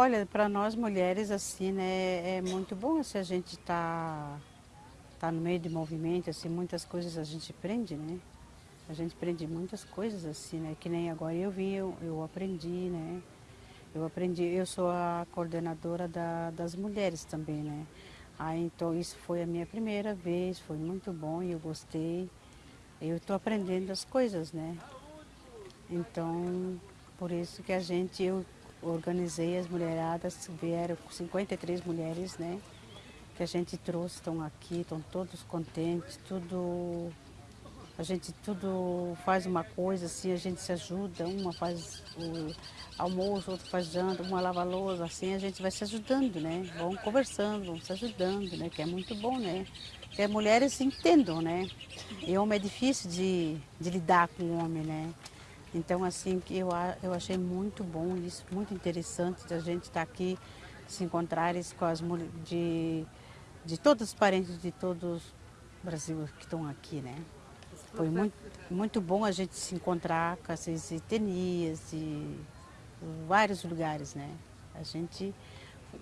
Olha, para nós mulheres, assim, né, é muito bom se a gente tá, tá no meio de movimento, assim, muitas coisas a gente aprende, né? A gente aprende muitas coisas, assim, né? Que nem agora eu vim, eu, eu aprendi, né? Eu aprendi, eu sou a coordenadora da, das mulheres também, né? Aí, então, isso foi a minha primeira vez, foi muito bom e eu gostei. Eu estou aprendendo as coisas, né? Então, por isso que a gente, eu organizei as mulheradas, vieram 53 mulheres, né? Que a gente trouxe, estão aqui, estão todos contentes, tudo... A gente tudo faz uma coisa assim, a gente se ajuda, uma faz o almoço, outra faz janta, uma lava louça, assim a gente vai se ajudando, né? Vão conversando, vão se ajudando, né? Que é muito bom, né? Que as mulheres entendam, né? E homem é difícil de, de lidar com o homem, né? Então, assim, eu, eu achei muito bom isso, muito interessante da gente estar aqui, se encontrar com as mulheres, de, de todos os parentes de todos o Brasil que estão aqui, né? Foi muito, muito bom a gente se encontrar com essas etnias de vários lugares, né? A gente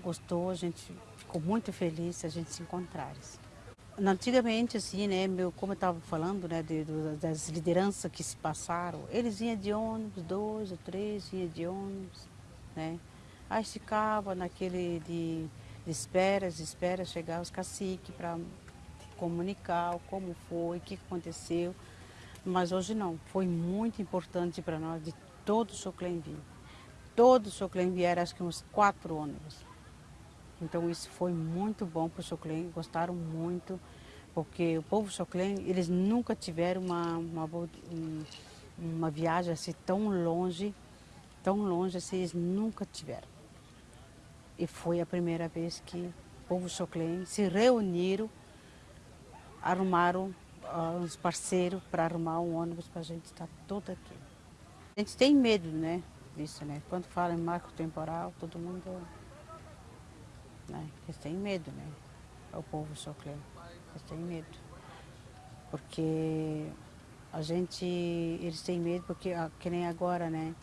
gostou, a gente ficou muito feliz a gente se encontrar. Antigamente, assim, né, meu, como eu estava falando, né, de, das lideranças que se passaram, eles iam de ônibus, dois ou três, iam de ônibus, né? Aí ficava naquele de, de esperas, de espera chegar os caciques para comunicar como foi, o que aconteceu. Mas hoje não, foi muito importante para nós, de todo o Choclenville. Todo o Choclenville era acho que uns quatro ônibus. Então isso foi muito bom para o Choclen, gostaram muito, porque o povo Choclen, eles nunca tiveram uma, uma, uma viagem assim tão longe, tão longe assim, eles nunca tiveram. E foi a primeira vez que o povo Choclen se reuniram, arrumaram uh, uns parceiros para arrumar um ônibus para a gente estar todo aqui. A gente tem medo, né, disso, né? Quando fala em marco temporal, todo mundo né? Eles têm medo, né? O povo soclé. Eles têm medo. Porque a gente, eles têm medo porque, ah, que nem agora, né?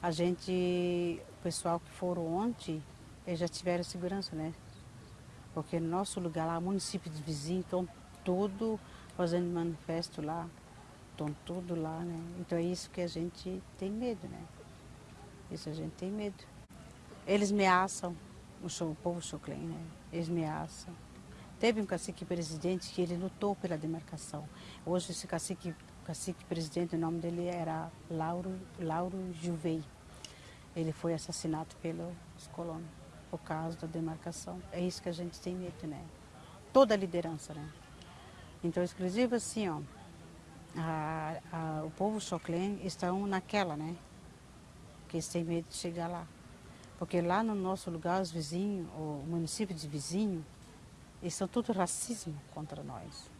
A gente, o pessoal que foram ontem, eles já tiveram segurança, né? Porque no nosso lugar lá, município de vizinho, estão tudo fazendo manifesto lá. Estão tudo lá, né? Então é isso que a gente tem medo, né? Isso a gente tem medo. Eles ameaçam, o, o povo choclen, né? Eles ameaçam. Teve um cacique presidente que ele lutou pela demarcação. Hoje esse cacique, cacique presidente, o nome dele era Lauro, Lauro Juvei. Ele foi assassinado pelos colonos por causa da demarcação. É isso que a gente tem medo, né? Toda a liderança, né? Então, exclusivo assim, ó, a, a, o povo choclen estão naquela, né? Que eles têm medo de chegar lá. Porque lá no nosso lugar, os vizinhos, o município de vizinho, eles são tudo racismo contra nós.